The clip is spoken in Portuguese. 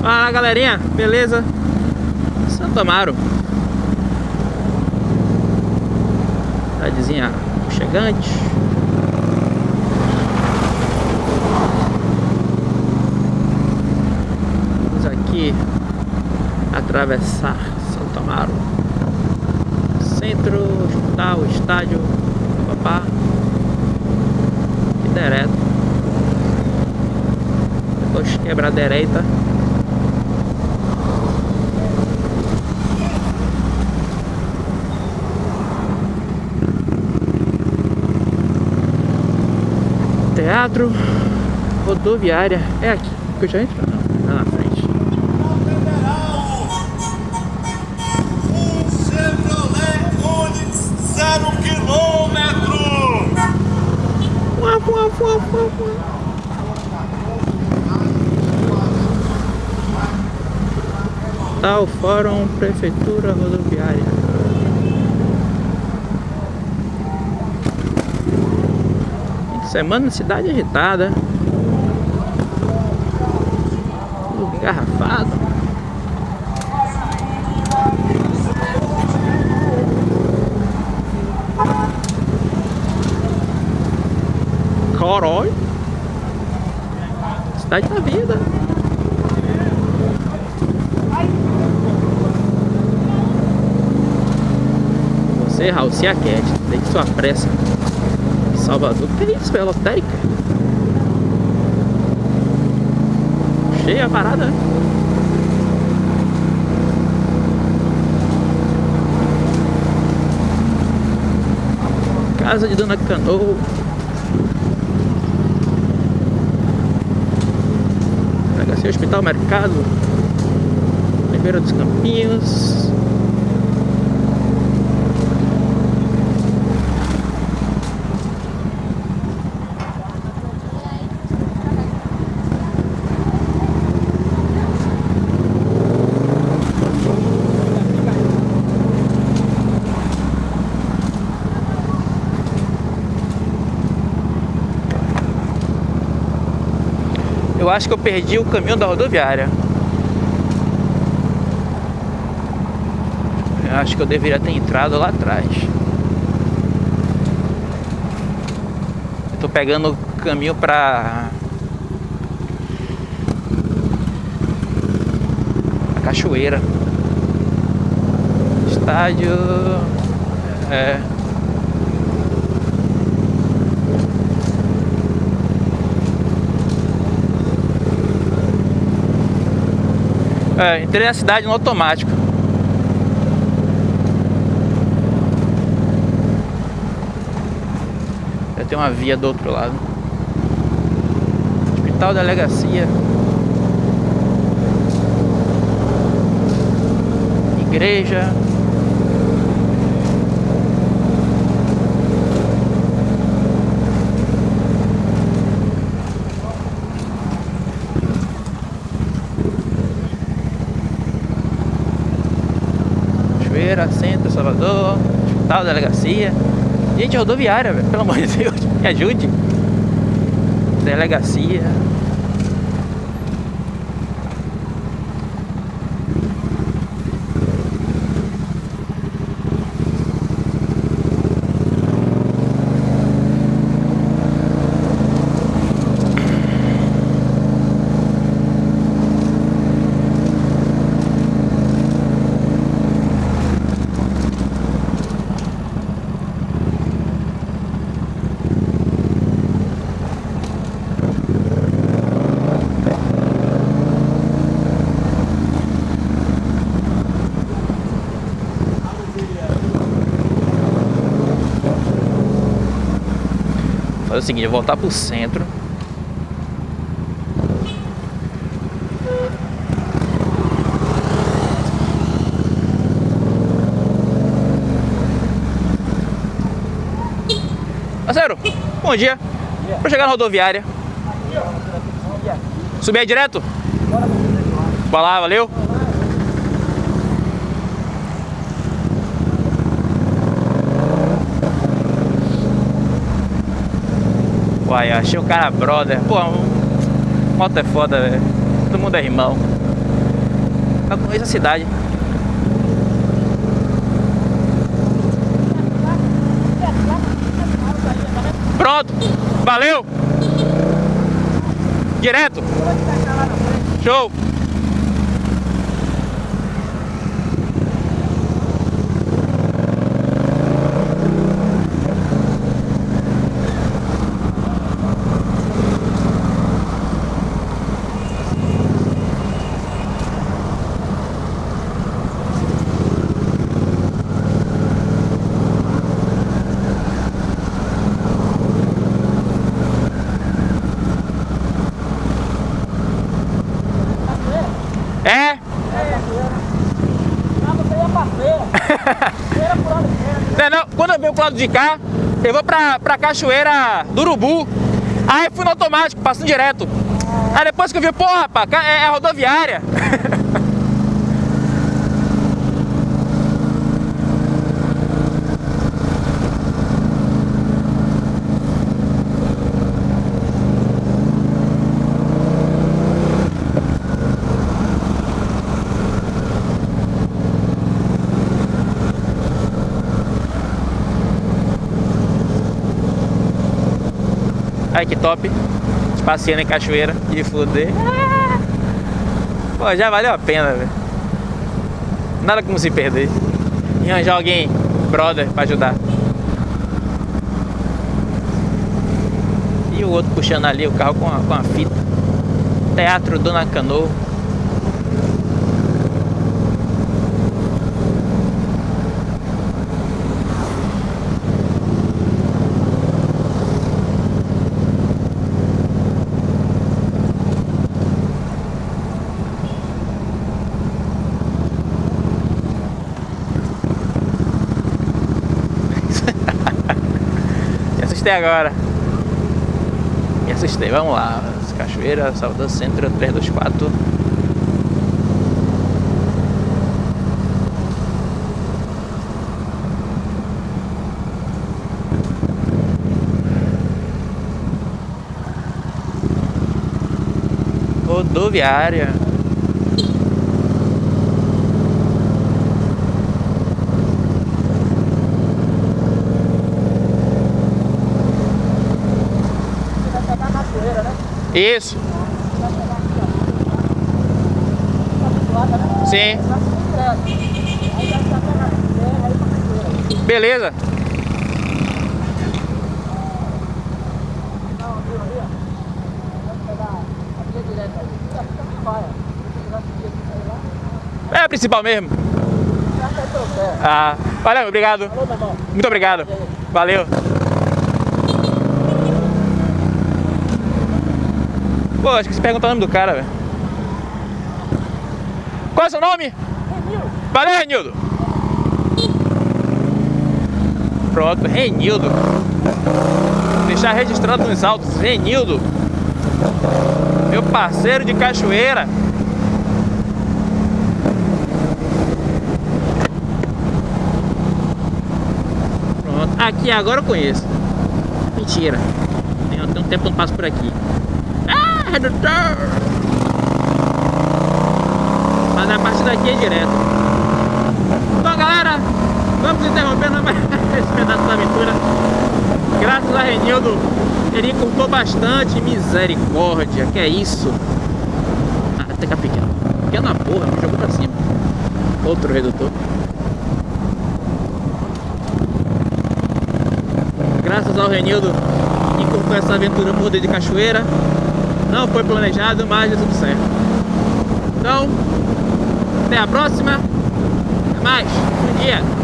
Fala galerinha, beleza? Santo Amaro. Cidadezinha chegante Vamos aqui atravessar Santo Amaro. Centro, hospital, estádio Papá. E direto. Depois quebrar a direita Teatro Rodoviária. É aqui que eu já entro? Não, é na frente. Um Chevrolet Onix zero quilômetro. Fuá, fuá, fuá, fuá, fuá. Tal Fórum Prefeitura Rodoviária. Semana cidade agitada. Tudo engarrafado. Corói. Cidade da vida. Você, Raul, se aquete. Tem sua pressa. Salvador. Que é isso, velho? Lotérica? Cheia a parada, né? Casa de Dona Canoa. Delegacia Hospital Mercado. Ribeira dos Campinhos. Eu acho que eu perdi o caminho da rodoviária. Eu acho que eu deveria ter entrado lá atrás. Eu tô pegando o caminho pra... A cachoeira. Estádio... É... É, entrei na cidade no automático. Já tem uma via do outro lado. Hospital Delegacia. Igreja. Cachoeira, Centro, Salvador, Hospital, Delegacia. Gente, rodoviária, velho, pelo amor de Deus, me ajude. Delegacia. Fazer o seguinte, voltar pro centro. Parceiro, bom dia. Pra chegar na rodoviária. Subir aí direto? Bora lá, valeu. Uai, achei o cara brother. Pô, moto é foda, velho. Todo mundo é irmão. pra conhecer a cidade. Pronto, valeu! Direto! Show! É? Não, quando eu venho pro lado de cá, eu vou pra, pra cachoeira do Urubu. Aí fui no automático, passando direto. Aí depois que eu vi, porra, rapaz, é, é rodoviária. Ai que top. Passeando em cachoeira de fuder. Pô, já valeu a pena, velho. Nada como se perder. E arranjar alguém, brother, pra ajudar. E o outro puxando ali o carro com a, com a fita. Teatro Dona Canoa. Assustei agora. Me assustei. Vamos lá. Cachoeira, Salvador Centro 324. Rodoviária. Isso. Sim. Beleza. É a principal mesmo. Ah, valeu, obrigado. Muito obrigado. Valeu. Pô, acho que você pergunta o nome do cara, velho. Qual é o seu nome? Renildo. Valeu, Renildo. Pronto, Renildo. Deixar registrado nos autos, Renildo. Meu parceiro de cachoeira. Pronto. Aqui agora eu conheço. Mentira. Tem, tem um tempo que eu não passo por aqui redutor. Mas a partir daqui é direto. Então galera, vamos interrompendo esse pedaço da aventura. Graças a Renildo, ele encurtou bastante. Misericórdia, que é isso? Ah, até que é pequeno. Pequena porra, me jogou pra cima. Outro redutor. Graças ao Renildo, encurtou essa aventura muda de cachoeira. Não foi planejado, mas deu tudo certo. Então, até a próxima. Até mais. Bom dia.